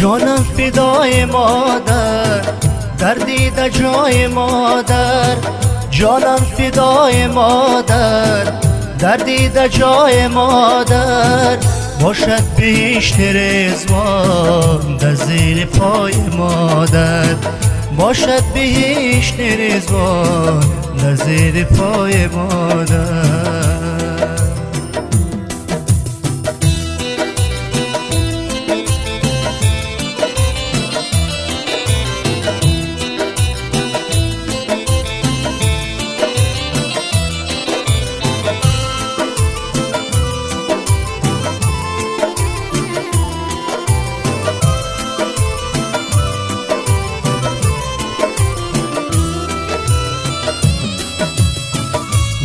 جانم فدای مادر دردی در جای مادر. جانم فدای مادر دردی در جای مادر. باشد بیشتر رزوان در زیر پای مادر. باشد بیشتر رزوان در زیر پای مادر.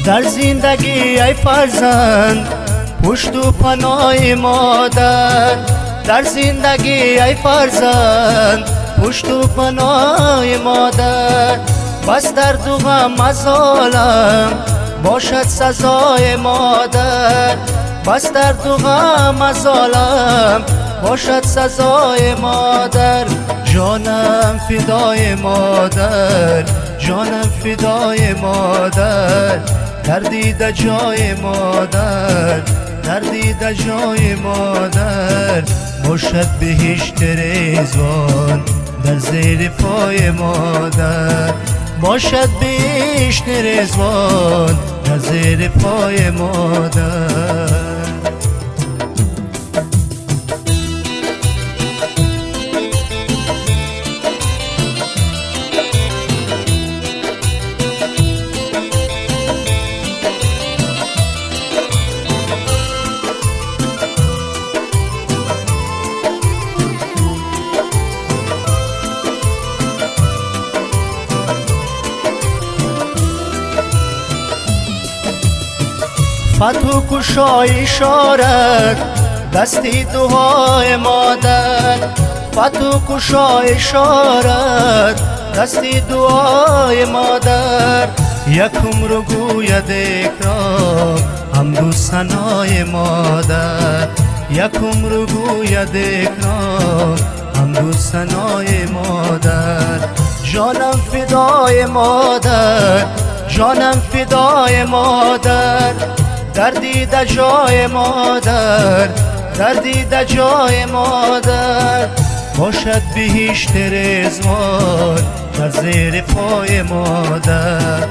در زندگی ای فرزند پشت و پناه مادر. در زندگی ای فرزند پشت و پناه مادر. بس در دو غم از عالم باشد سزای مادر. بس در دو غم از عالم باشد سزای مادر. جانم فدای مادر جانم فدای مادر. دردی در جای مادر دردی در جای مادر. باشد بهشت رزوان در زیر پای مادر. باشد بهشت رزوان در زیر پای مادر. فتو کشای شارت دستی دعای مادر. فتو کشای شارت دستی دعای مادر. یکم رو گوید اکرام هم سنای مادر. یکم رو گوید اکرام هم سنای مادر. جانم فدای مادر جانم فدای مادر. دردی در جای مادر دردی در جای مادر. باشد بهشت رزوان در زیر پای مادر.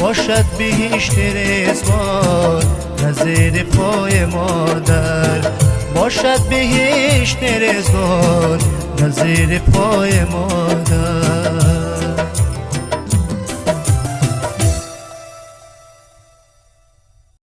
باشد بهشت رزوان در زیر پای مادر. باشد بهشت رزوان در زیر پای مادر.